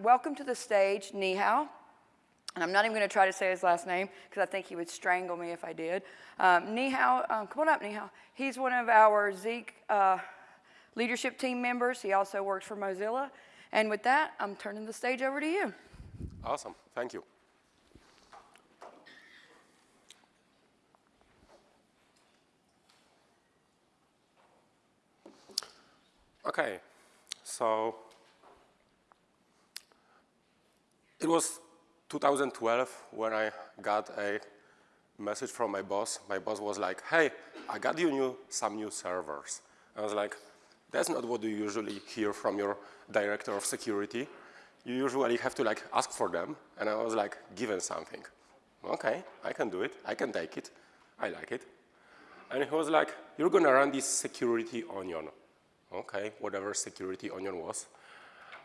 welcome to the stage Michal. And I'm not even going to try to say his last name because I think he would strangle me if I did. Um, Michal, um, come on up, Michal. He's one of our Zeek uh, leadership team members. He also works for Mozilla. And with that, I'm turning the stage over to you. Awesome. Thank you. Okay, so it was 2012 when I got a message from my boss. My boss was like, hey, I got you new, some new servers. I was like, that's not what you usually hear from your director of security. You usually have to like ask for them. And I was like, given something. Okay, I can do it. I can take it. I like it. And he was like, you're going to run this security onion. Okay, whatever security onion was.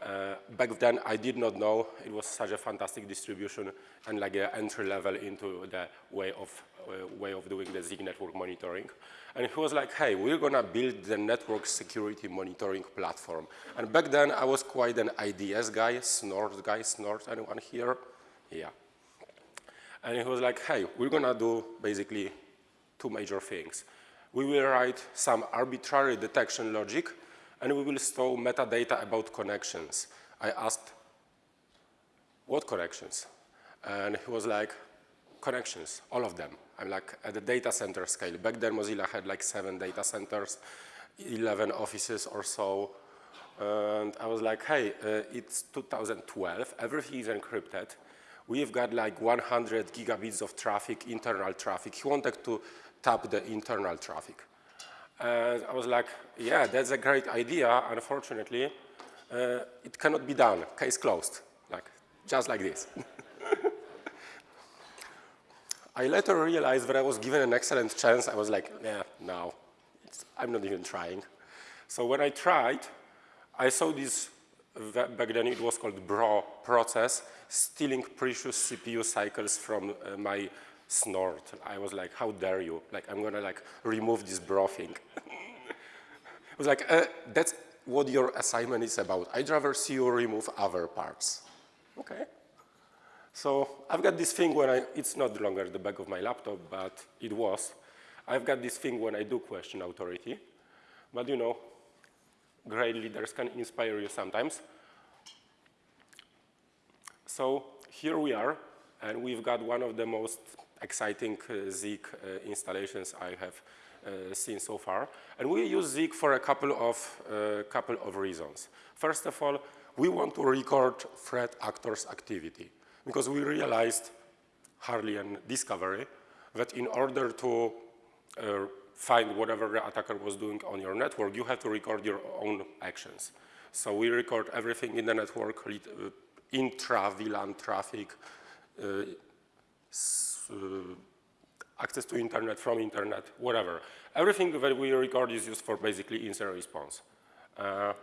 Uh, back then, I did not know it was such a fantastic distribution and like an entry level into the way of, uh, way of doing the Zeek network monitoring. And he was like, hey, we're going to build the network security monitoring platform. And back then, I was quite an IDS guy, Snort guy, Snort, anyone here? Yeah. And he was like, hey, we're going to do basically two major things. We will write some arbitrary detection logic and we will store metadata about connections. I asked, what connections? And he was like, connections, all of them. I'm like at the data center scale. Back then Mozilla had like seven data centers, 11 offices or so. And I was like, hey, uh, it's 2012, everything is encrypted. We've got like 100 gigabits of traffic, internal traffic. He wanted to tap the internal traffic. And I was like, yeah, that's a great idea. Unfortunately, uh, it cannot be done. Case closed, like just like this. I later realized that I was given an excellent chance. I was like, yeah, no, I'm not even trying. So when I tried, I saw this, back then it was called BRO process, stealing precious CPU cycles from uh, my snort. I was like, how dare you? Like, I'm gonna like remove this bro thing. I was like, uh, that's what your assignment is about. I'd rather see you remove other parts. Okay. So I've got this thing when I, it's not longer the back of my laptop, but it was. I've got this thing when I do question authority. But you know, great leaders can inspire you sometimes. So here we are, and we've got one of the most exciting uh, Zeek uh, installations I have uh, seen so far. And we use Zeek for a couple of, couple of reasons. First of all, we want to record threat actors' activity because we realized, hardly a discovery, that in order to uh, find whatever the attacker was doing on your network, you have to record your own actions. So we record everything in the network, intra-VLAN traffic, uh, access to internet, from internet, whatever. Everything that we record is used for basically incident response. Uh,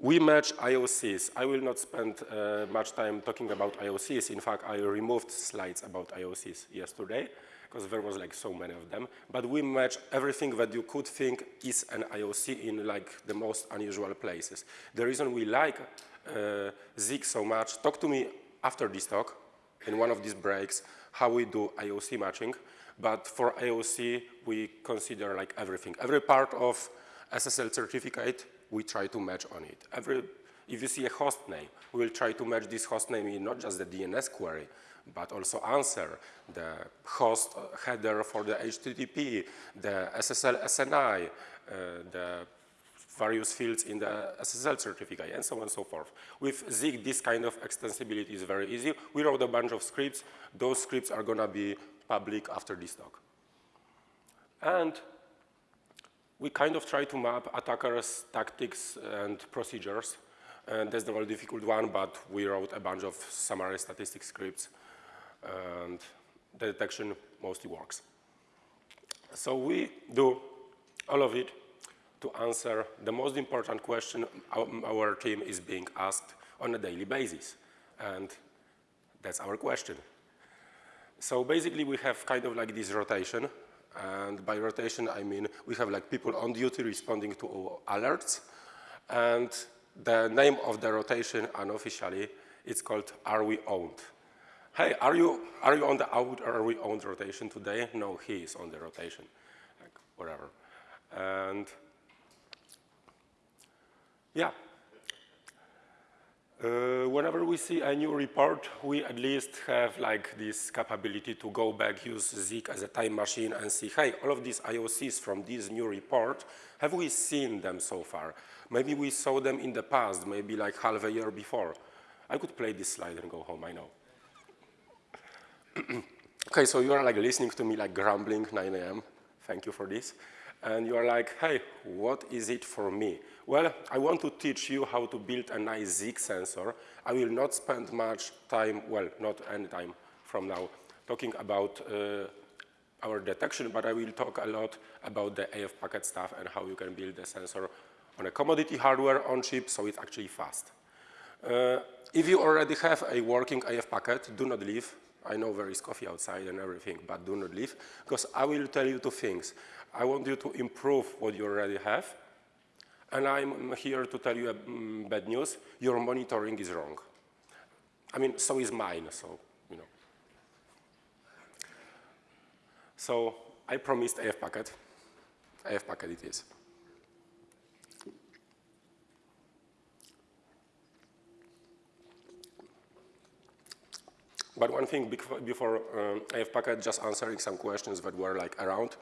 we match IOCs. I will not spend uh, much time talking about IOCs. In fact, I removed slides about IOCs yesterday because there was like so many of them. But we match everything that you could think is an IOC in like the most unusual places. The reason we like uh, Zeek so much, talk to me after this talk in one of these breaks how we do IOC matching. But for IOC, we consider like everything. Every part of SSL certificate, we try to match on it. Every, if you see a host name, we will try to match this host name in not just the DNS query, but also answer the host header for the HTTP, the SSL SNI, uh, the various fields in the SSL certificate, and so on and so forth. With Zeek, this kind of extensibility is very easy. We wrote a bunch of scripts. Those scripts are going to be public after this talk. And we kind of try to map attackers' tactics and procedures. And that's the more difficult one, but we wrote a bunch of summary statistic scripts, and the detection mostly works. So we do all of it to answer the most important question our team is being asked on a daily basis. And that's our question. So basically we have kind of like this rotation. And by rotation, I mean we have like people on duty responding to alerts. And the name of the rotation unofficially, it's called Are We Owned? Hey, are you, are you on the out or are we owned rotation today? No, he is on the rotation, like whatever. And yeah, uh, whenever we see a new report, we at least have like this capability to go back, use Zeek as a time machine and see, hey, all of these IOCs from this new report, have we seen them so far? Maybe we saw them in the past, maybe like half a year before. I could play this slide and go home, I know. okay, so you are like listening to me like grumbling 9 a.m. Thank you for this. And you are like, hey, what is it for me? Well, I want to teach you how to build a nice Zeek sensor. I will not spend much time, well, not any time from now, talking about uh, our detection, but I will talk a lot about the AF packet stuff and how you can build a sensor on a commodity hardware on chip so it's actually fast. Uh, if you already have a working AF packet, do not leave. I know there is coffee outside and everything, but do not leave, because I will tell you two things. I want you to improve what you already have, and I'm here to tell you um, bad news. Your monitoring is wrong. I mean, so is mine, so, you know. So I promised AF packet. AF packet it is. But one thing before um, AF packet, just answering some questions that were like around.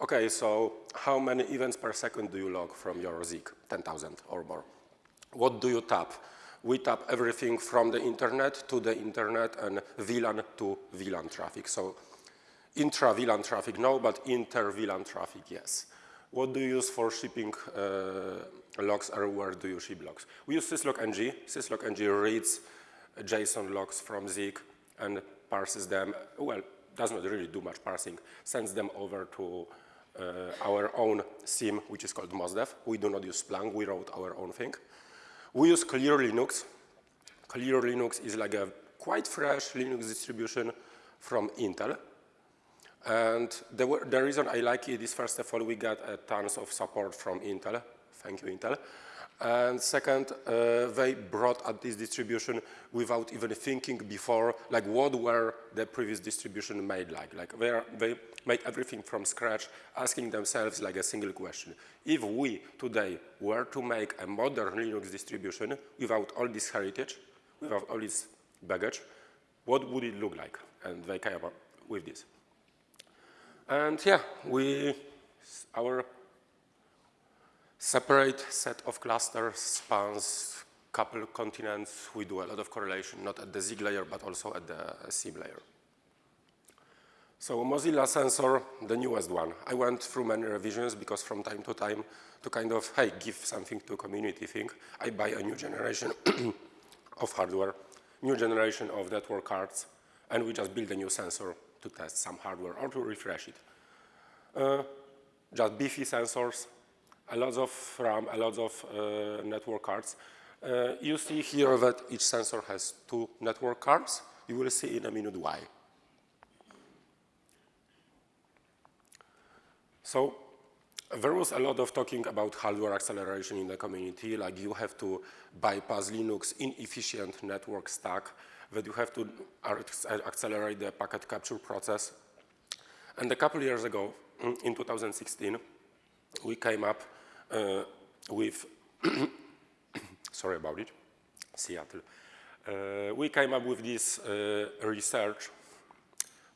Okay, so how many events per second do you log from your Zeek? 10,000 or more. What do you tap? We tap everything from the internet to the internet and VLAN to VLAN traffic. So intra-VLAN traffic, no, but inter-VLAN traffic, yes. What do you use for shipping uh, logs or where do you ship logs? We use syslog-ng. Syslog-ng reads JSON logs from Zeek and parses them, well, does not really do much parsing, sends them over to our own SIEM, which is called MozDef. We do not use Splunk, we wrote our own thing. We use Clear Linux. Clear Linux is like a quite fresh Linux distribution from Intel. And the, the reason I like it is, first of all, we got uh, tons of support from Intel. Thank you, Intel. And second, uh, they brought up this distribution without even thinking before, like what were the previous distribution made like? Like they, they made everything from scratch, asking themselves like a single question. If we today were to make a modern Linux distribution without all this heritage, without all this baggage, what would it look like? And they came up with this. And yeah, we, our separate set of clusters spans couple continents. We do a lot of correlation, not at the Zeek layer, but also at the SIEM layer. So Mozilla Sensor, the newest one. I went through many revisions because from time to time, to kind of, hey, give something to community thing, I buy a new generation of hardware, new generation of network cards, and we just build a new sensor to test some hardware or to refresh it. Uh, just beefy sensors, a lot of RAM, a lot of uh, network cards. Uh, you see here that each sensor has two network cards. You will see in a minute why. So there was a lot of talking about hardware acceleration in the community, like you have to bypass Linux inefficient network stack, that you have to accelerate the packet capture process. And a couple years ago, in 2016, we came up uh, with, sorry about it, Seattle. Uh, we came up with this uh, research,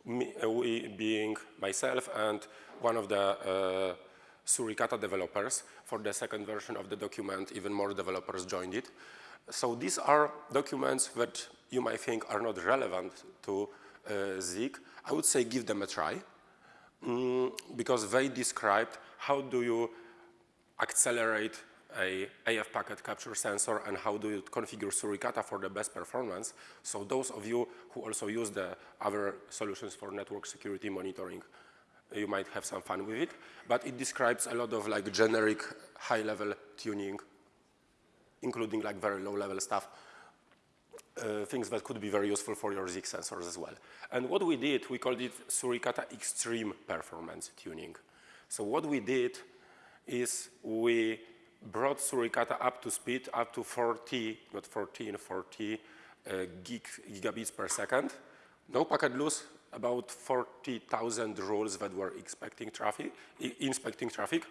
me, uh, we being myself and one of the uh, Suricata developers. For the second version of the document, even more developers joined it. So these are documents that you might think are not relevant to uh, Zeek. I would say give them a try mm, because they described how do you accelerate a AF packet capture sensor and how do you configure Suricata for the best performance. So those of you who also use the other solutions for network security monitoring, you might have some fun with it. But it describes a lot of like generic high-level tuning, including like very low-level stuff, uh, things that could be very useful for your Zeek sensors as well. And what we did, we called it Suricata Extreme Performance Tuning. So what we did is we brought Suricata up to speed, up to 40, not 14, 40 uh, gig, gigabits per second. No packet loss, about 40,000 rules that were expecting traffic, inspecting traffic.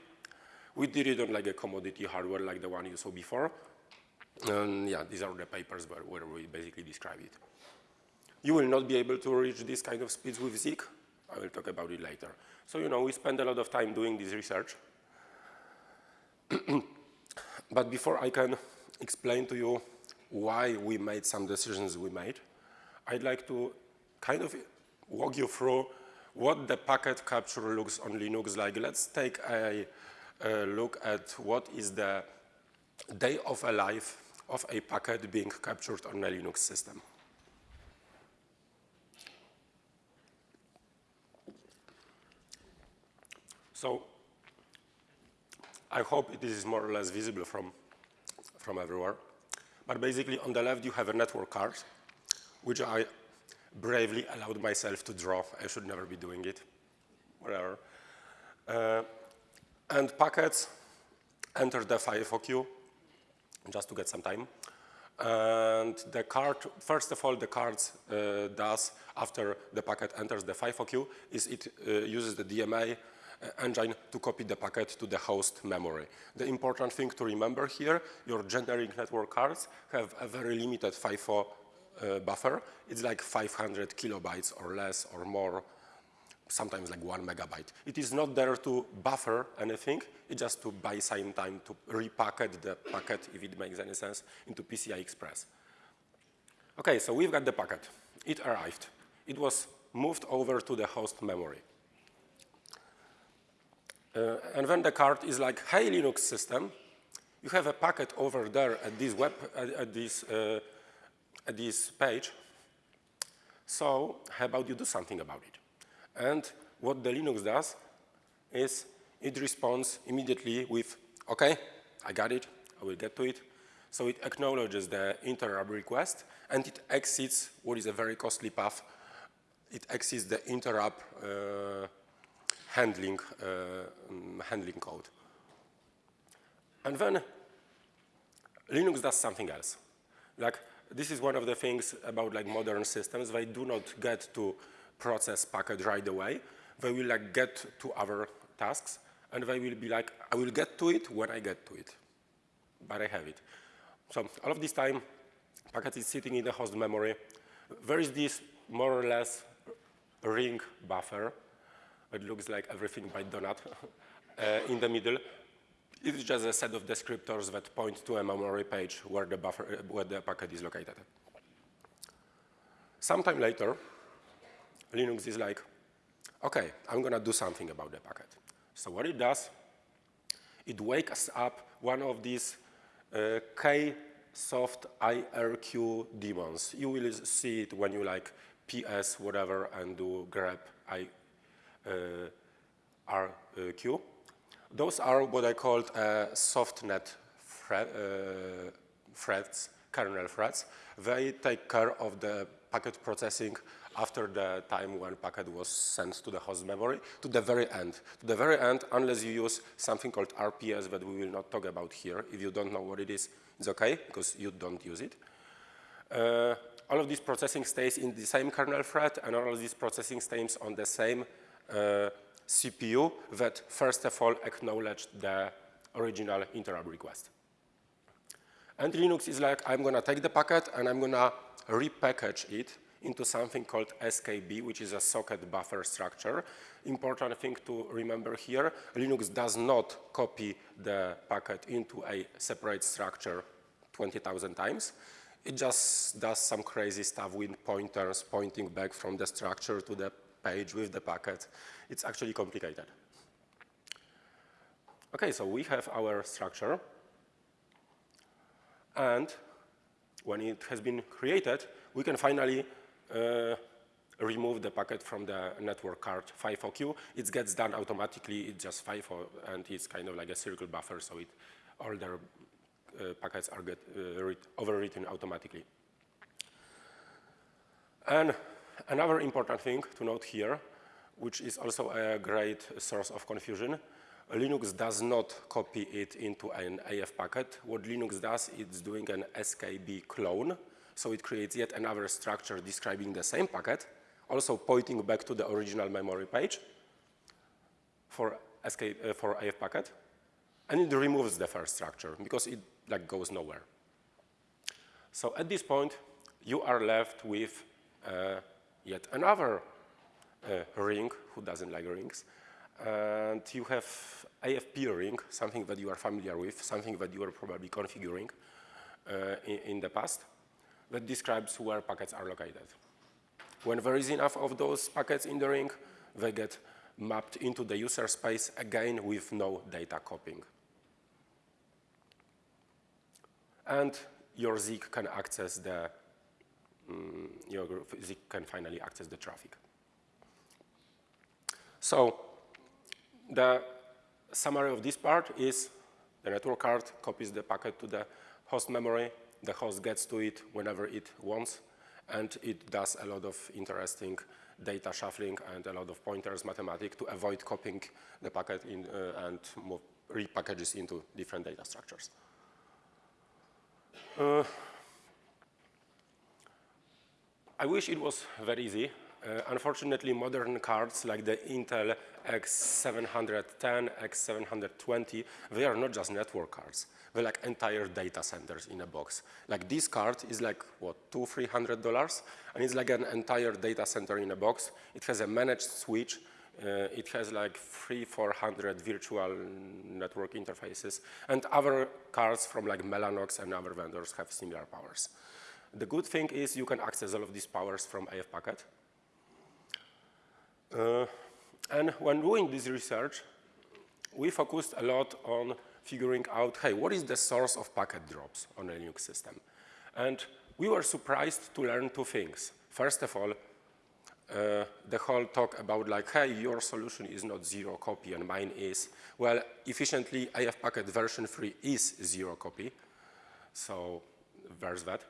We did it on like a commodity hardware like the one you saw before. And yeah, these are the papers where, where we basically describe it. You will not be able to reach this kind of speeds with Zeek. I will talk about it later. So, you know, we spend a lot of time doing this research. but before I can explain to you why we made some decisions we made, I'd like to kind of walk you through what the packet capture looks on Linux like. Let's take a, a look at what is the day of a life of a packet being captured on a Linux system. So I hope it is more or less visible from, from everywhere. But basically, on the left, you have a network card, which I bravely allowed myself to draw. I should never be doing it, whatever. Uh, and packets enter the FIFO queue, just to get some time. And the card, first of all, the card uh, does, after the packet enters the FIFO queue, is it uh, uses the DMA engine to copy the packet to the host memory. The important thing to remember here, your generic network cards have a very limited FIFO uh, buffer. It's like 500 kilobytes or less or more, sometimes like one megabyte. It is not there to buffer anything, it's just to buy some time to repacket the packet, if it makes any sense, into PCI Express. Okay, so we've got the packet. It arrived. It was moved over to the host memory. Uh, and then the card is like, hey, Linux system, you have a packet over there at this web, at, at this, uh, at this page. So how about you do something about it? And what the Linux does is it responds immediately with, OK, I got it, I will get to it. So it acknowledges the interrupt request, and it exits what is a very costly path. It exits the interrupt uh, handling, uh, handling code. And then Linux does something else. Like, this is one of the things about like modern systems. They do not get to process packet right away. They will like get to other tasks, and they will be like, I will get to it when I get to it, but I have it. So all of this time, packet is sitting in the host memory. There is this more or less ring buffer it looks like everything by donut uh, in the middle. It's just a set of descriptors that point to a memory page where the, buffer, uh, where the packet is located. Sometime later, Linux is like, OK, I'm to do something about the packet. So what it does, it wakes up one of these uh, Ksoft IRQ daemons. You will see it when you like ps whatever and do grep I RQ. Those are what I called uh, thread, uh, threads, kernel threads. They take care of the packet processing after the time when packet was sent to the host memory to the very end. To the very end, unless you use something called RPS that we will not talk about here. If you don't know what it is, it's okay, because you don't use it. Uh, all of this processing stays in the same kernel thread, and all of this processing stays on the same uh, Uh, CPU that first of all acknowledged the original interrupt request. And Linux is like, I'm going to take the packet and I'm going to repackage it into something called SKB, which is a socket buffer structure. Important thing to remember here, Linux does not copy the packet into a separate structure 20,000 times. It just does some crazy stuff with pointers pointing back from the structure to the page with the packet. It's actually complicated. Okay, so we have our structure. And when it has been created, we can finally uh, remove the packet from the network card FIFO queue. It gets done automatically. It's just FIFO, and it's kind of like a circle buffer, so it, all the uh, packets are get, uh, overwritten automatically. And Another important thing to note here, which is also a great source of confusion, Linux does not copy it into an AF packet. What Linux does, it's doing an SKB clone. So it creates yet another structure describing the same packet, also pointing back to the original memory page for, SK, uh, for AF packet. And it removes the first structure because it like, goes nowhere. So at this point, you are left with uh, yet another uh, ring, who doesn't like rings, and you have AFP ring, something that you are familiar with, something that you are probably configuring uh, in, in, the past, that describes where packets are located. When there is enough of those packets in the ring, they get mapped into the user space again with no data copying. And your Zeek can access the, um, your Zeek can finally access the traffic. So the summary of this part is the network card copies the packet to the host memory, the host gets to it whenever it wants, and it does a lot of interesting data shuffling and a lot of pointers mathematics to avoid copying the packet in, uh, and move repackages into different data structures. Uh, I wish it was very easy. Uh, unfortunately, modern cards like the Intel X710, X720, they are not just network cards. They're like entire data centers in a box. Like this card is like, what, two, three hundred dollars? And it's like an entire data center in a box. It has a managed switch. Uh, it has like three, 400 virtual network interfaces. And other cards from like Mellanox and other vendors have similar powers. The good thing is you can access all of these powers from AF Packet. Uh, and when doing this research, we focused a lot on figuring out, hey, what is the source of packet drops on a Linux system? And we were surprised to learn two things. First of all, uh, the whole talk about like, hey, your solution is not zero copy and mine is. Well, efficiently, AF packet version 3 is zero copy. So there's that.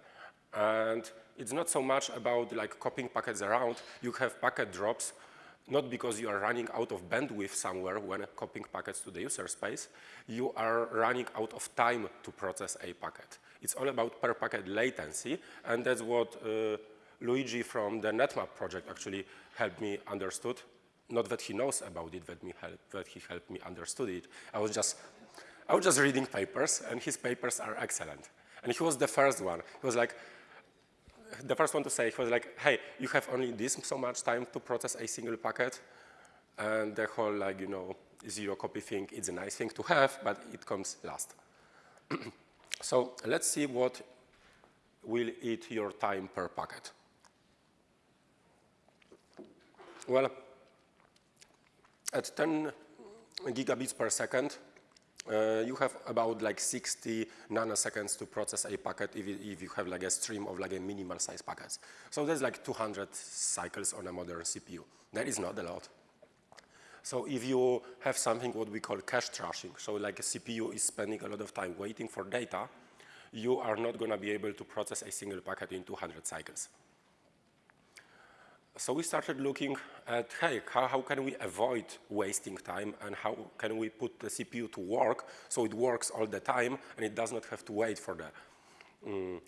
And it's not so much about like copying packets around. You have packet drops not because you are running out of bandwidth somewhere when copying packets to the user space, you are running out of time to process a packet. It's all about per packet latency, and that's what uh, Luigi from the NetMap project actually helped me understood. Not that he knows about it, that, me help, that he helped me understood it. I was just, I was just reading papers, and his papers are excellent. And he was the first one. He was like, the first one to say was like, hey, you have only this so much time to process a single packet. And the whole, like, you know, zero copy thing, it's a nice thing to have, but it comes last. so let's see what will eat your time per packet. Well, at 10 gigabits per second, uh, you have about like 60 nanoseconds to process a packet if, if, you have like a stream of like a minimal size packets. So there's like 200 cycles on a modern CPU. That is not a lot. So if you have something what we call cache thrashing, so like a CPU is spending a lot of time waiting for data, you are not going to be able to process a single packet in 200 cycles so we started looking at, hey, how, how, can we avoid wasting time and how can we put the CPU to work so it works all the time and it does not have to wait for the, um,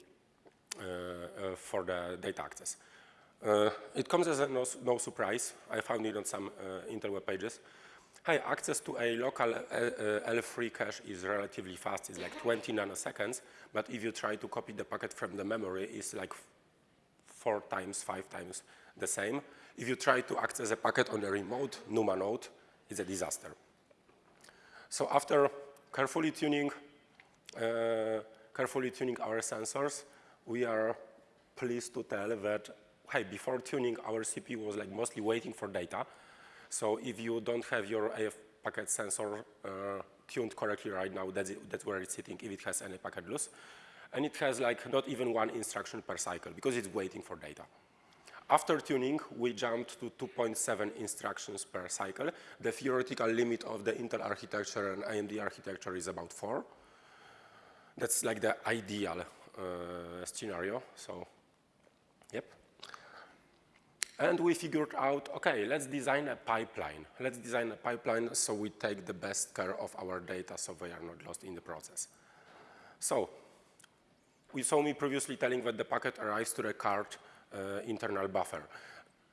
uh, uh, for the data access. Uh, it comes as a no, no, surprise. I found it on some uh, interweb pages. Hey, access to a local uh, uh, L3 cache is relatively fast. It's like 20 nanoseconds. But if you try to copy the packet from the memory, it's like four times, five times the same. If you try to access a packet on a remote NUMA node, it's a disaster. So after carefully tuning, uh, carefully tuning our sensors, we are pleased to tell that, hey, before tuning, our CPU was like mostly waiting for data. So if you don't have your AF packet sensor uh, tuned correctly right now, that's, it, that's where it's sitting if it has any packet loss. And it has like not even one instruction per cycle because it's waiting for data. After tuning, we jumped to 2.7 instructions per cycle. The theoretical limit of the Intel architecture and AMD architecture is about four. That's like the ideal uh, scenario, so, yep. And we figured out, okay, let's design a pipeline. Let's design a pipeline so we take the best care of our data so they are not lost in the process. So we saw me previously telling that the packet arrives to the card uh, internal buffer.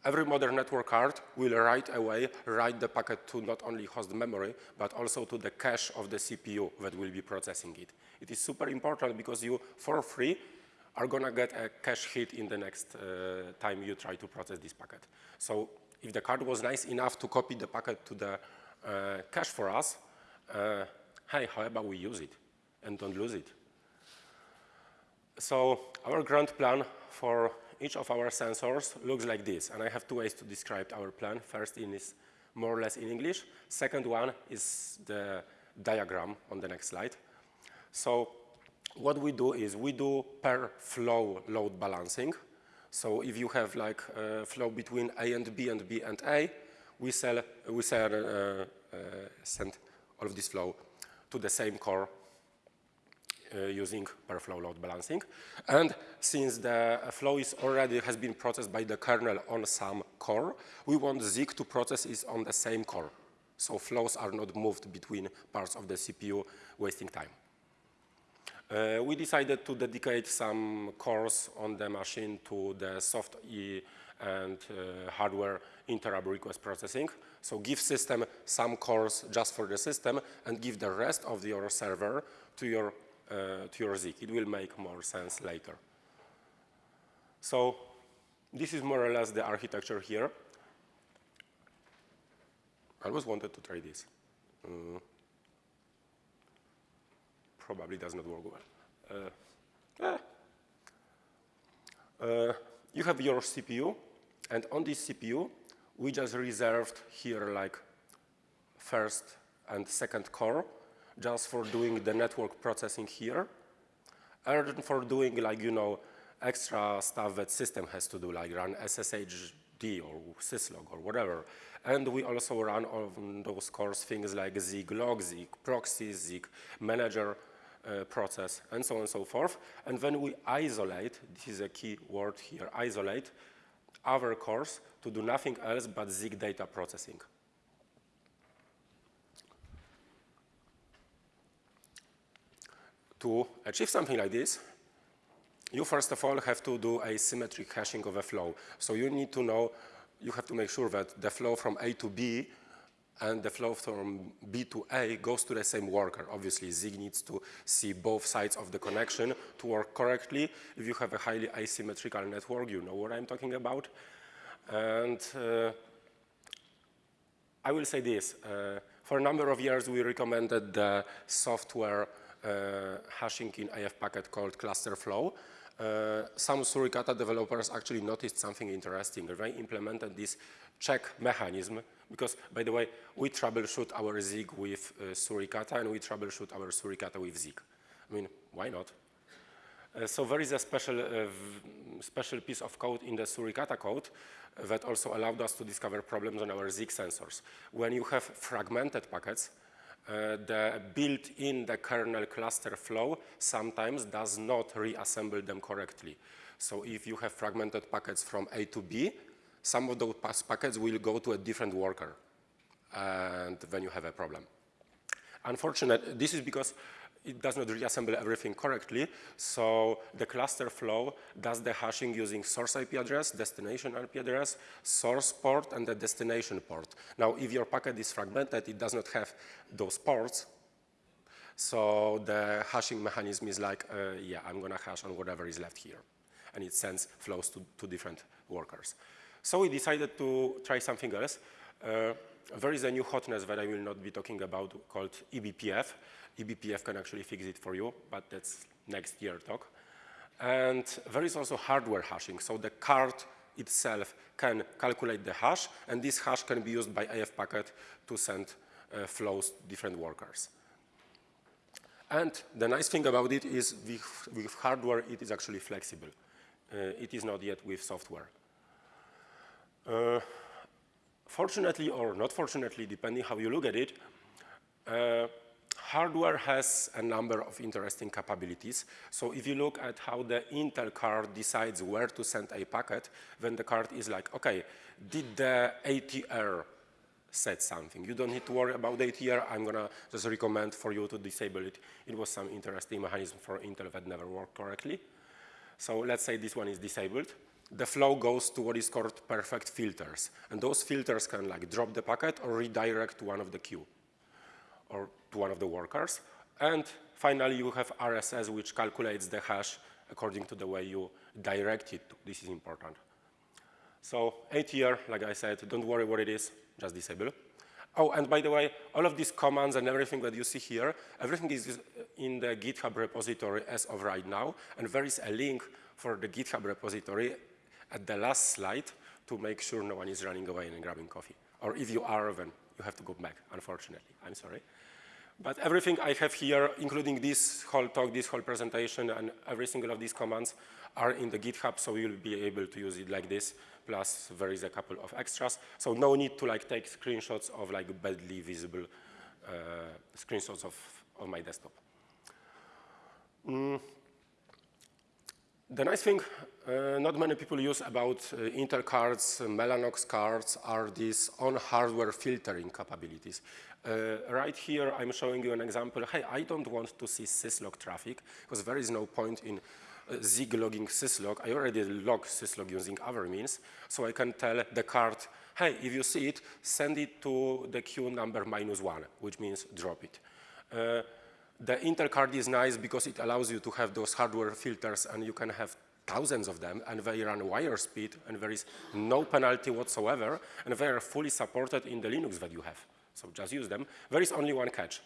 Every modern network card will right away write the packet to not only host memory, but also to the cache of the CPU that will be processing it. It is super important because you, for free, are going to get a cache hit in the next uh, time you try to process this packet. So if the card was nice enough to copy the packet to the uh, cache for us, uh, hey, how about we use it and don't lose it? So our grand plan for each of our sensors looks like this. And I have two ways to describe our plan. First in is more or less in English. Second one is the diagram on the next slide. So what we do is we do per flow load balancing. So if you have like a flow between A and B and B and A, we, sell, we sell, uh, uh, send all of this flow to the same core uh, using per flow load balancing. And since the flow is already has been processed by the kernel on some core, we want Zeek to process it on the same core. So flows are not moved between parts of the CPU, wasting time. Uh, we decided to dedicate some cores on the machine to the soft E and uh, hardware interrupt request processing. So give system some cores just for the system and give the rest of your server to your uh, to your Zeek. It will make more sense later. So this is more or less the architecture here. I always wanted to try this. Uh, probably does not work well. Uh, eh. uh, you have your CPU, and on this CPU, we just reserved here like first and second core just for doing the network processing here, and for doing like, you know, extra stuff that system has to do, like run SSHD or syslog or whatever. And we also run on those cores things like Zeek log, Zeek proxy, Zeek manager uh, process, and so on and so forth. And then we isolate, this is a key word here, isolate other cores to do nothing else but Zeek data processing. To achieve something like this, you first of all have to do a symmetric hashing of a flow. So you need to know, you have to make sure that the flow from A to B and the flow from B to A goes to the same worker. Obviously, Zeek needs to see both sides of the connection to work correctly. If you have a highly asymmetrical network, you know what I'm talking about. And uh, I will say this. Uh, for a number of years, we recommended the software hashing in AF packet called cluster flow. Uh, some Suricata developers actually noticed something interesting. They implemented this check mechanism because, by the way, we troubleshoot our Zeek with uh, Suricata and we troubleshoot our Suricata with Zeek. I mean, why not? Uh, so there is a special, uh, special piece of code in the Suricata code that also allowed us to discover problems on our Zeek sensors. When you have fragmented packets, uh, the built-in the kernel cluster flow sometimes does not reassemble them correctly. So if you have fragmented packets from A to B, some of those packets will go to a different worker, and then you have a problem. Unfortunately, this is because it does not reassemble everything correctly. So the cluster flow does the hashing using source IP address, destination IP address, source port, and the destination port. Now, if your packet is fragmented, it does not have those ports. So the hashing mechanism is like, uh, yeah, I'm going to hash on whatever is left here. And it sends flows to, to different workers. So we decided to try something else. Uh, there is a new hotness that I will not be talking about called eBPF eBPF can actually fix it for you, but that's next year talk. And there is also hardware hashing. So the card itself can calculate the hash, and this hash can be used by AF packet to send uh, flows to different workers. And the nice thing about it is with, with hardware, it is actually flexible. Uh, it is not yet with software. Uh, fortunately or not fortunately, depending how you look at it, uh, hardware has a number of interesting capabilities. So if you look at how the Intel card decides where to send a packet, then the card is like, okay, did the ATR set something? You don't need to worry about ATR. I'm gonna just recommend for you to disable it. It was some interesting mechanism for Intel that never worked correctly. So let's say this one is disabled. The flow goes to what is called perfect filters. And those filters can like drop the packet or redirect to one of the queue or to one of the workers. And finally, you have RSS, which calculates the hash according to the way you direct it. This is important. So ATR, like I said, don't worry what it is, just disable. Oh, and by the way, all of these commands and everything that you see here, everything is in the GitHub repository as of right now, and there is a link for the GitHub repository at the last slide to make sure no one is running away and grabbing coffee. Or if you are, then you have to go back, unfortunately. I'm sorry. But everything I have here, including this whole talk, this whole presentation, and every single of these commands are in the GitHub, so you'll be able to use it like this, plus there is a couple of extras. So no need to like take screenshots of like badly visible uh, screenshots of, of my desktop. Mm. The nice thing uh, not many people use about uh, Intel cards, uh, Mellanox cards are these on-hardware filtering capabilities. Uh, right here, I'm showing you an example. Hey, I don't want to see syslog traffic because there is no point in uh, Zeek logging syslog. I already log syslog using other means, so I can tell the card, hey, if you see it, send it to the queue number minus one, which means drop it. The Intel card is nice because it allows you to have those hardware filters and you can have thousands of them and they run wire speed and there is no penalty whatsoever and they are fully supported in the Linux that you have. So just use them. There is only one catch.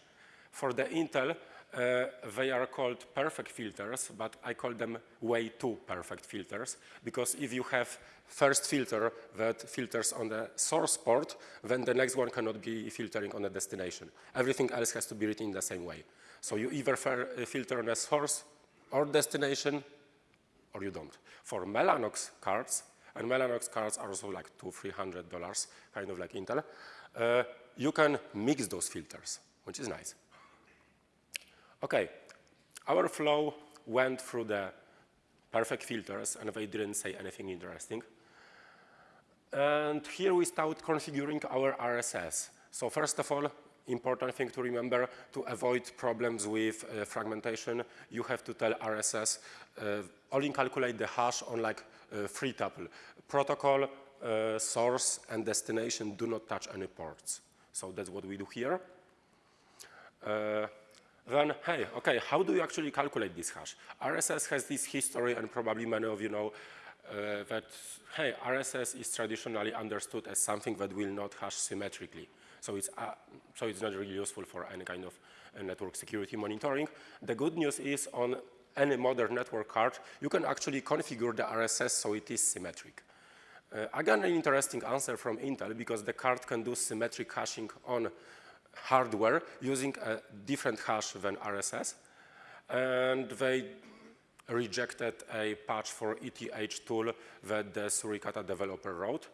For the Intel, uh, they are called perfect filters, but I call them way too perfect filters because if you have first filter that filters on the source port, then the next one cannot be filtering on the destination. Everything else has to be written in the same way. So you either uh, filter on a source or destination, or you don't. For Mellanox cards, and Mellanox cards are also like two, three hundred dollars, kind of like Intel, uh, you can mix those filters, which is nice. Okay, our flow went through the perfect filters, and they didn't say anything interesting. And here we start configuring our RSS. So first of all, important thing to remember, to avoid problems with uh, fragmentation, you have to tell RSS uh, only calculate the hash on like uh, three tuple. Protocol, uh, source, and destination do not touch any ports. So that's what we do here. Uh, then, hey, okay, how do you actually calculate this hash? RSS has this history, and probably many of you know uh, that, hey, RSS is traditionally understood as something that will not hash symmetrically. So it's, uh, so it's not really useful for any kind of uh, network security monitoring. The good news is on any modern network card, you can actually configure the RSS so it is symmetric. Uh, again, an interesting answer from Intel because the card can do symmetric hashing on hardware using a different hash than RSS. And they rejected a patch for ethtool that the Suricata developer wrote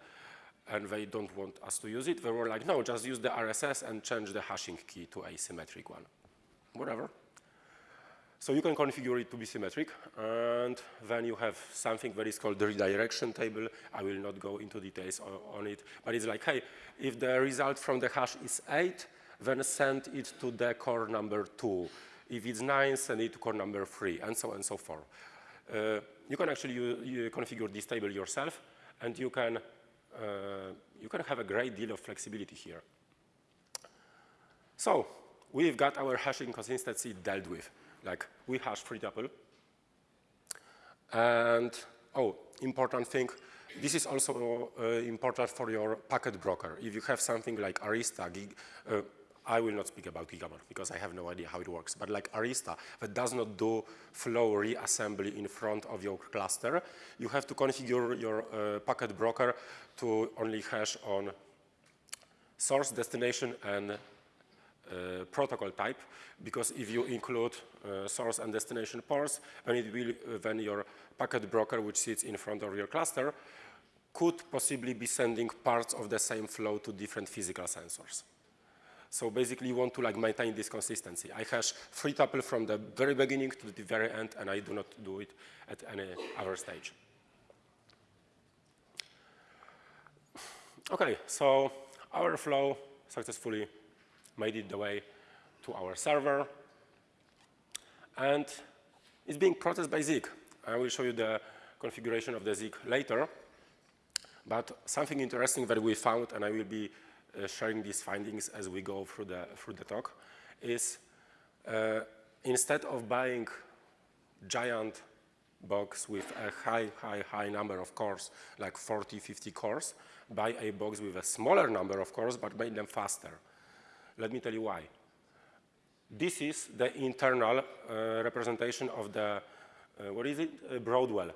and they don't want us to use it. They were like, no, just use the RSS and change the hashing key to a symmetric one. Whatever. So you can configure it to be symmetric, and then you have something that is called the redirection table. I will not go into details on it, but it's like, hey, if the result from the hash is 8, then send it to the core number 2. If it's 9, send it to core number 3, and so on and so forth. Uh, you can actually you configure this table yourself, and you can you can have a great deal of flexibility here. So we've got our hashing consistency dealt with. Like we hash free tuple. And, oh, important thing, this is also uh, important for your packet broker. If you have something like Arista, gig, uh, I will not speak about Gigamon because I have no idea how it works, but like Arista that does not do flow reassembly in front of your cluster, you have to configure your uh, packet broker to only hash on source, destination, and uh, protocol type, because if you include uh, source and destination ports, it will, uh, then your packet broker, which sits in front of your cluster, could possibly be sending parts of the same flow to different physical sensors. So basically, you want to like maintain this consistency. I hash three tuple from the very beginning to the very end, and I do not do it at any other stage. Okay, so our flow successfully made it the way to our server, and it's being processed by Zeek. I will show you the configuration of the Zeek later, but something interesting that we found, and I will be sharing these findings as we go through the, through the talk, is uh, instead of buying giant box with a high, high, high number of cores, like 40, 50 cores, buy a box with a smaller number of cores, but make them faster. Let me tell you why. This is the internal uh, representation of the, uh, what is it, uh, Broadwell.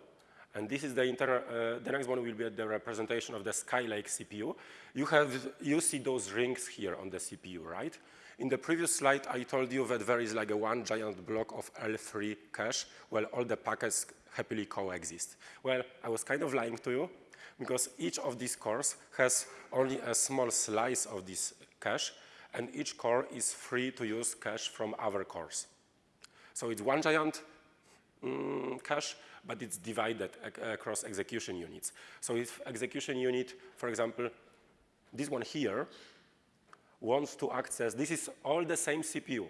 And this is the uh, the next one will be the representation of the Skylake CPU. You have, you see those rings here on the CPU, right? In the previous slide, I told you that there is like a one giant block of L3 cache where all the packets happily coexist. Well, I was kind of lying to you because each of these cores has only a small slice of this cache and each core is free to use cache from other cores. So it's one giant mm, cache, but it's divided ac across execution units. So if execution unit, for example, this one here, wants to access, this is all the same CPU.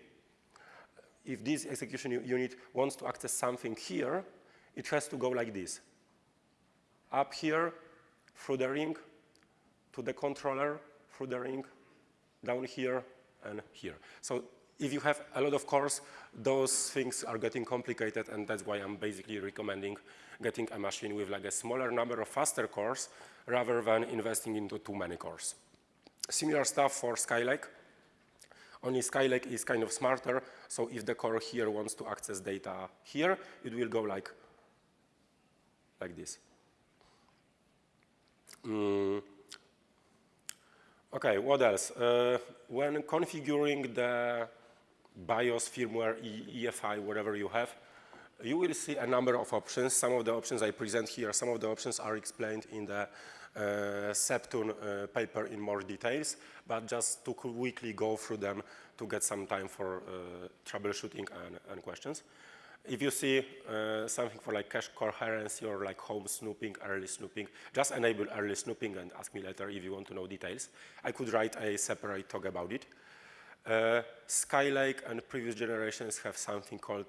If this execution unit wants to access something here, it has to go like this. Up here, through the ring, to the controller, through the ring, down here, and here. So if you have a lot of cores, those things are getting complicated, and that's why I'm basically recommending getting a machine with like a smaller number of faster cores rather than investing into too many cores. Similar stuff for Skylake. Only Skylake is kind of smarter, so if the core here wants to access data here, it will go like, like this. Mm. Okay, what else? Uh, when configuring the BIOS, firmware, e EFI, whatever you have, you will see a number of options. Some of the options I present here, some of the options are explained in the uh, SEPTun uh, paper in more details, but just to quickly go through them to get some time for uh, troubleshooting and, and, questions. If you see uh, something for like cache coherency or like home snooping, early snooping, just enable early snooping and ask me later if you want to know details. I could write a separate talk about it. Uh, Skylake and previous generations have something called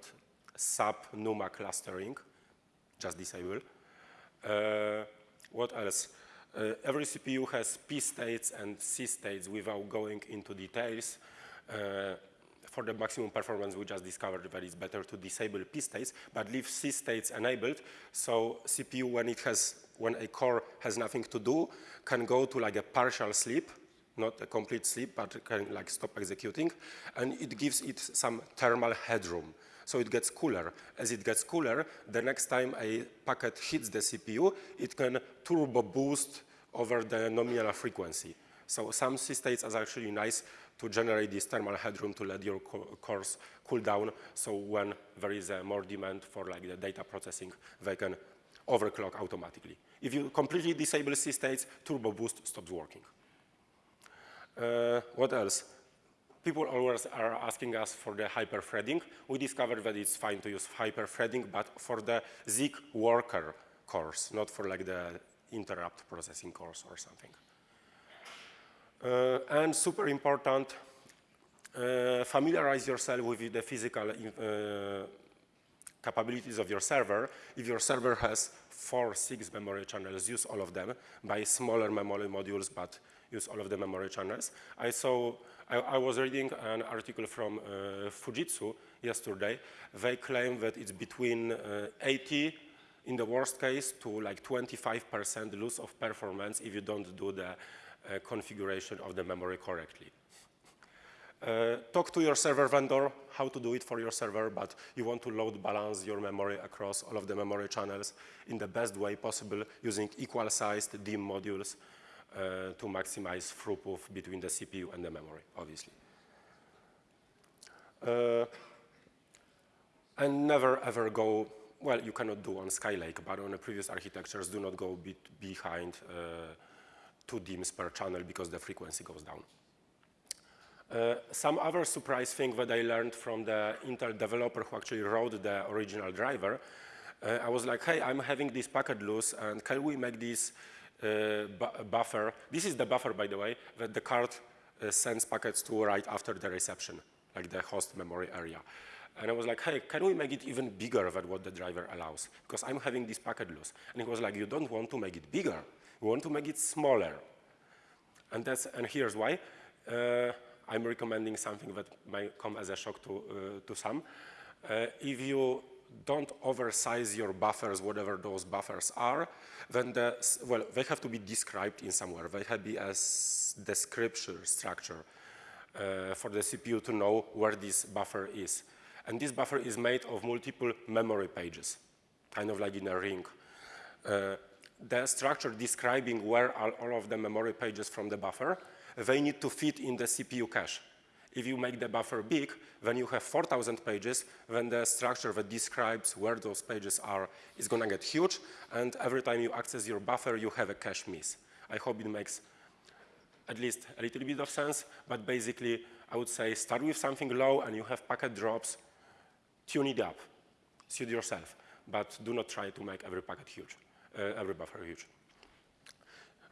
sub-NUMA clustering, just disable. Uh, what else? Uh, every CPU has P states and C states without going into details. Uh, for the maximum performance, we just discovered that it's better to disable P states, but leave C states enabled. So CPU, when it has, when a core has nothing to do, can go to like a partial sleep, not a complete sleep, but can like stop executing, and it gives it some thermal headroom. So it gets cooler. As it gets cooler, the next time a packet hits the CPU, it can turbo boost over the nominal frequency. So some C states are actually nice to generate this thermal headroom to let your co cores cool down. So when there is uh, more demand for like the data processing, they can overclock automatically. If you completely disable C states, turbo boost stops working. Uh, what else? People always are asking us for the hyper-threading. We discovered that it's fine to use hyper-threading, but for the Zeek worker cores, not for like the interrupt processing cores or something. Uh, and super important, uh, familiarize yourself with the physical uh, capabilities of your server. If your server has four, six memory channels, use all of them. Buy smaller memory modules, but use all of the memory channels. I saw, I, I was reading an article from uh, Fujitsu yesterday. They claim that it's between uh, 80 in the worst case to like 25% loss of performance if you don't do the uh, configuration of the memory correctly. Uh, talk to your server vendor how to do it for your server, but you want to load balance your memory across all of the memory channels in the best way possible using equal sized DIMM modules to maximize throughput between the CPU and the memory, obviously. Uh, and never ever go well, you cannot do on Skylake, but on the previous architectures, do not go be behind uh, two DIMMs per channel because the frequency goes down. Uh, some other surprise thing that I learned from the Intel developer who actually wrote the original driver, uh, I was like, hey, I'm having this packet loose, and can we make this uh, buffer? This is the buffer, by the way, that the card uh, sends packets to right after the reception, like the host memory area. And I was like, hey, can we make it even bigger than what the driver allows? Because I'm having this packet loss. And he was like, you don't want to make it bigger. You want to make it smaller. And, that's, and here's why. Uh, I'm recommending something that might come as a shock to, uh, to some. Uh, if you don't oversize your buffers, whatever those buffers are, then the, well, they have to be described in somewhere. They have to be as description structure uh, for the CPU to know where this buffer is. And this buffer is made of multiple memory pages, kind of like in a ring. Uh, the structure describing where are all of the memory pages from the buffer, they need to fit in the CPU cache. If you make the buffer big, then you have 4,000 pages, then the structure that describes where those pages are is going to get huge, and every time you access your buffer, you have a cache miss. I hope it makes at least a little bit of sense, but basically, I would say start with something low, and you have packet drops, tune it up, suit yourself, but do not try to make every packet huge, uh, every buffer huge.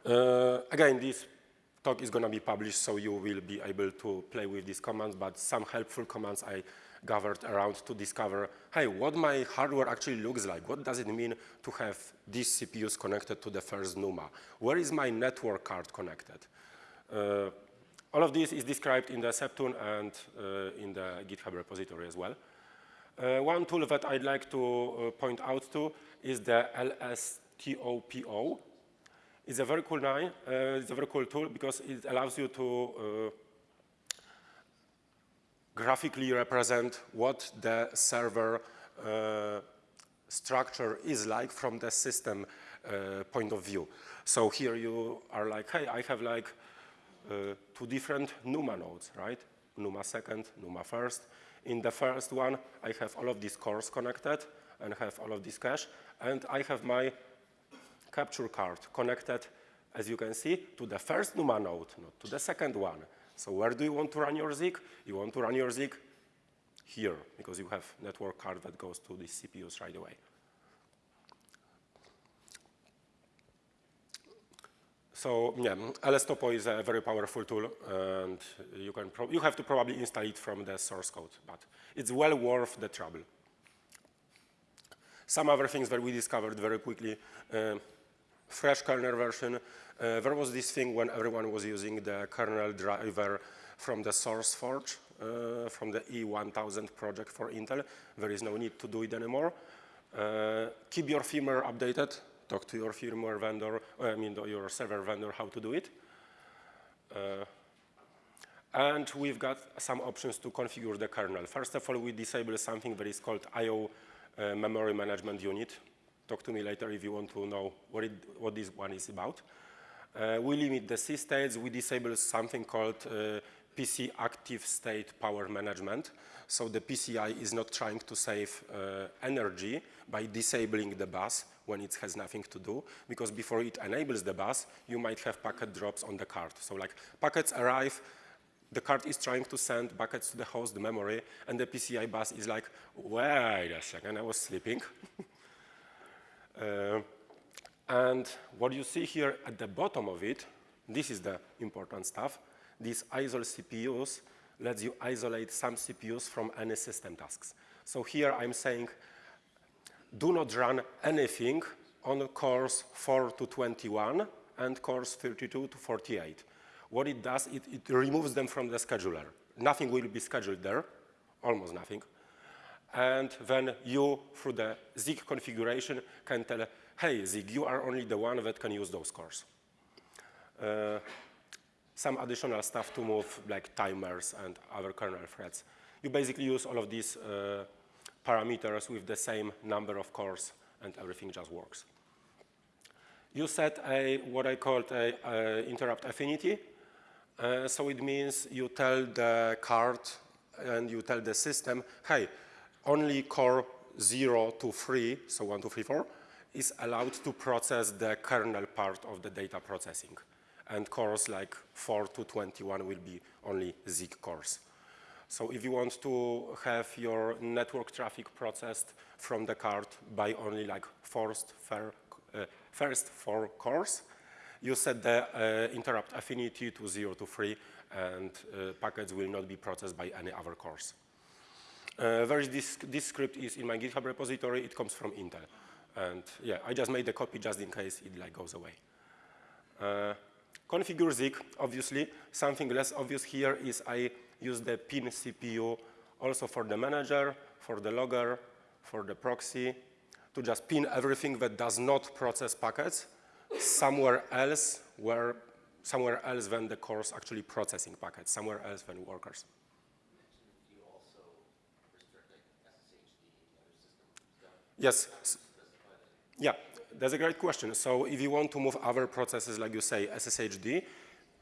Uh, again, this talk is going to be published, so you will be able to play with these commands, but some helpful commands I gathered around to discover, hey, what my hardware actually looks like. What does it mean to have these CPUs connected to the first NUMA? Where is my network card connected? Uh, all of this is described in the SEPTun and uh, in the GitHub repository as well. Uh, one tool that I'd like to uh, point out to is the LSTOPO. It's a very cool name. Uh, it's a very cool tool because it allows you to uh, graphically represent what the server uh, structure is like from the system uh, point of view. So here you are like, hey, I have like uh, two different NUMA nodes, right? NUMA second, NUMA first. In the first one, I have all of these cores connected and have all of this cache. And I have my capture card connected, as you can see, to the first NUMA node, not to the second one. So where do you want to run your Zeek? You want to run your Zeek here, because you have network card that goes to the CPUs right away. So yeah, LSTOPO is a very powerful tool, and you can you have to probably install it from the source code, but it's well worth the trouble. Some other things that we discovered very quickly, uh, fresh kernel version. Uh, there was this thing when everyone was using the kernel driver from the SourceForge, uh, from the E1000 project for Intel. There is no need to do it anymore. Uh, keep your firmware updated talk to your firmware vendor, I mean your server vendor how to do it. Uh, and we've got some options to configure the kernel. First of all, we disable something that is called IO uh, memory management unit. Talk to me later if you want to know what, it, what this one is about. Uh, we limit the C states. We disable something called uh, PC active state power management. So the PCI is not trying to save uh, energy by disabling the bus when it has nothing to do, because before it enables the bus, you might have packet drops on the card. So like packets arrive, the card is trying to send packets to the host memory, and the PCI bus is like, wait a second, I was sleeping. uh, and what you see here at the bottom of it, this is the important stuff. These isol CPUs lets you isolate some CPUs from any system tasks. So here I'm saying do not run anything on cores 4 to 21 and cores 32 to 48. What it does, it, it removes them from the scheduler. Nothing will be scheduled there, almost nothing. And then you, through the Zeek configuration, can tell, hey, Zeek, you are only the one that can use those cores. Uh, some additional stuff to move, like timers and other kernel threads. You basically use all of these uh, parameters with the same number of cores and everything just works. You set a, what I called a, a interrupt affinity. Uh, so it means you tell the card and you tell the system, hey, only core 0 to 3, so 1, 2, 3, 4, is allowed to process the kernel part of the data processing. and cores like 4 to 21 will be only Zeek cores. So if you want to have your network traffic processed from the card by only like first, fair, uh, first four cores, you set the uh, interrupt affinity to 0 to 3, and uh, packets will not be processed by any other cores. Uh, this, this script is in my GitHub repository, it comes from Intel. And yeah, I just made a copy just in case it like goes away. Uh, configure Zeek, obviously. Something less obvious here is I use the pin CPU also for the manager, for the logger, for the proxy, to just pin everything that does not process packets somewhere else where somewhere else than the cores actually processing packets, somewhere else than workers. Yes. Yeah, that's a great question. So if you want to move other processes, like you say, SSHD,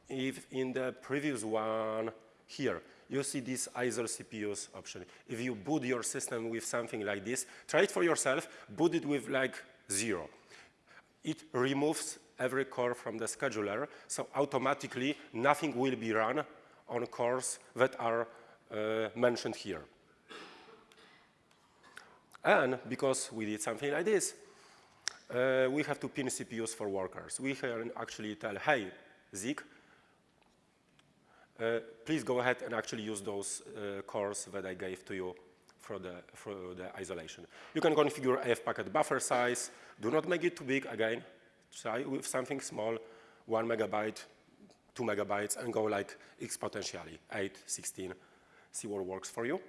if in the previous one here, you see this ISO CPUs option. If you boot your system with something like this, try it for yourself, boot it with like zero. It removes every core from the scheduler, so automatically nothing will be run on cores that are uh, mentioned here. And because we did something like this, uh, we have to pin CPUs for workers. We can actually tell, hey, Zeek, uh, please go ahead and actually use those uh, cores that I gave to you for the, for the isolation. You can configure AF packet buffer size. Do not make it too big, again. Try with something small, one megabyte, two megabytes, and go like exponentially, 8, 16, see what works for you.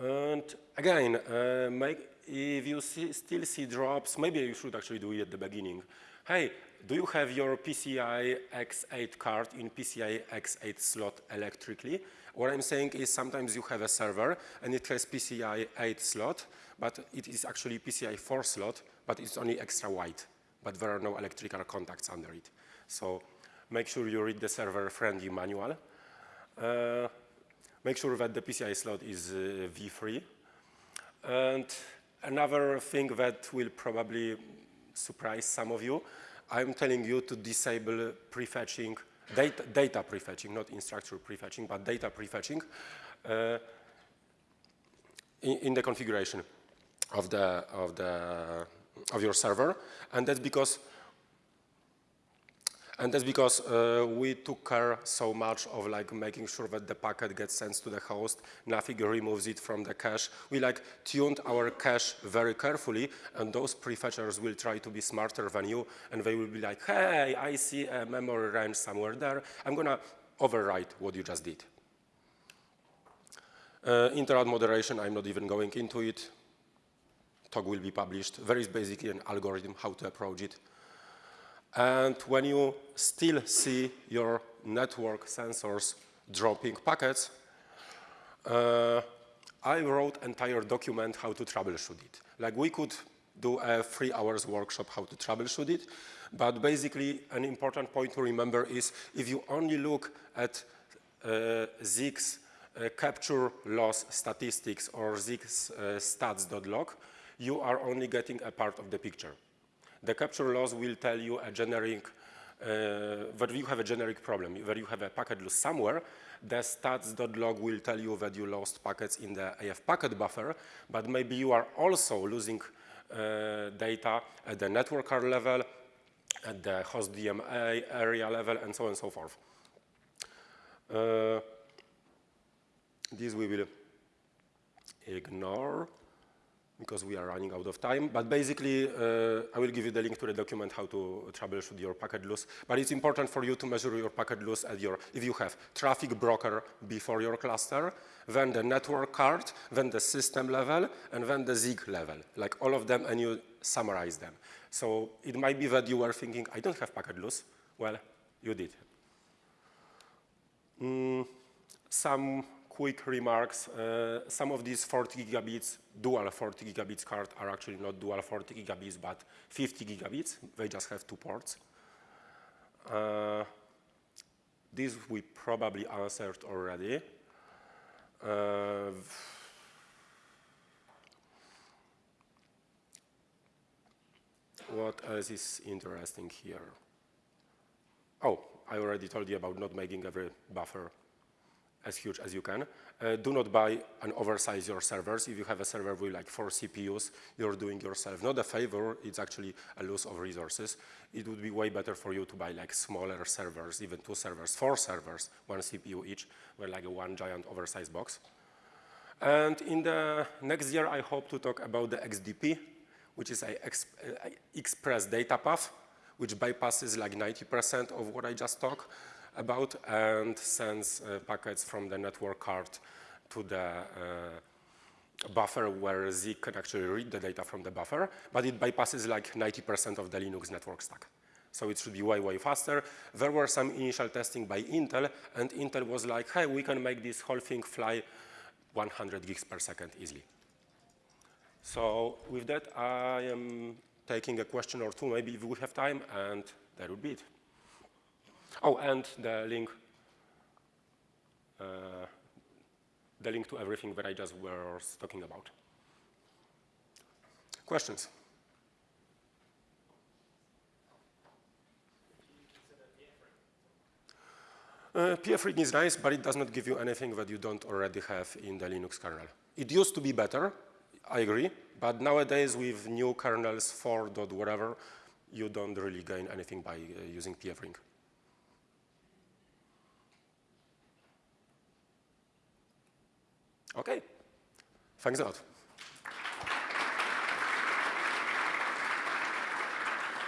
And again, uh, make, if you see, still see drops, maybe you should actually do it at the beginning. Hey, do you have your PCI X8 card in PCI X8 slot electrically? What I'm saying is sometimes you have a server and it has PCI 8 slot, but it is actually PCI 4 slot, but it's only extra wide, but there are no electrical contacts under it. So make sure you read the server-friendly manual. Uh, make sure that the PCI slot is uh, V3. And another thing that will probably surprise some of you, I'm telling you to disable prefetching, data, data prefetching, not instructor prefetching, but data prefetching uh, in, in, the configuration of, the, of, the, of your server. And that's because and that's because uh, we took care so much of like making sure that the packet gets sent to the host, nothing removes it from the cache. We like tuned our cache very carefully and those prefetchers will try to be smarter than you and they will be like, hey, I see a memory range somewhere there. I'm gonna overwrite what you just did. Uh, interrupt moderation, I'm not even going into it. Talk will be published. There is basically an algorithm how to approach it. And when you still see your network sensors dropping packets, uh, I wrote entire document how to troubleshoot it. Like we could do a three hours workshop how to troubleshoot it, but basically an important point to remember is if you only look at uh, Zeek's uh, capture loss statistics or Zeek's uh, stats.log, you are only getting a part of the picture. The capture loss will tell you a generic, uh, that you have a generic problem, that you have a packet loss somewhere. The stats.log will tell you that you lost packets in the AF packet buffer, but maybe you are also losing uh, data at the network card level, at the host DMA area level, and so on and so forth. Uh, this we will ignore because we are running out of time. But basically, uh, I will give you the link to the document how to troubleshoot your packet loss. But it's important for you to measure your packet loss at your, if you have traffic broker before your cluster, then the network card, then the system level, and then the Zeek level, like all of them, and you summarize them. So it might be that you were thinking, I don't have packet loss. Well, you did. Mm, some quick remarks. Uh, some of these 40 gigabits, dual 40 gigabits card are actually not dual 40 gigabits, but 50 gigabits. They just have two ports. Uh, this we probably answered already. Uh, what else is interesting here? oh, I already told you about not making every buffer as huge as you can. Uh, do not buy and oversize your servers. If you have a server with like four CPUs, you're doing yourself not a favor, it's actually a loss of resources. It would be way better for you to buy like smaller servers, even two servers, four servers, one CPU each, with like one giant oversized box. And in the next year, I hope to talk about the XDP, which is a, a express data path, which bypasses like 90% of what I just talked about and sends uh, packets from the network card to the uh, buffer where Zeek can actually read the data from the buffer, but it bypasses like 90% of the Linux network stack. So it should be way, way faster. There were some initial testing by Intel, and Intel was like, hey, we can make this whole thing fly 100 gigs per second easily. So with that, I am taking a question or two, maybe if we have time, and that would be it. Oh, and the link, uh, the link to everything that I just was talking about. Questions? Uh, PF_RING is nice, but it does not give you anything that you don't already have in the Linux kernel. It used to be better, I agree, but nowadays with new kernels 4. whatever, you don't really gain anything by uh, using PF_RING. Okay, thanks a lot.